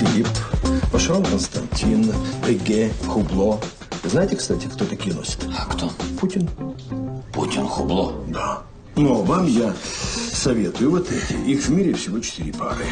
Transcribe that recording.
Филипп, пошел Константин, Эге, Хубло. Знаете, кстати, кто такие носит? А кто? Путин. Путин Хубло. Да. Но вам я советую вот эти. Их в мире всего четыре пары.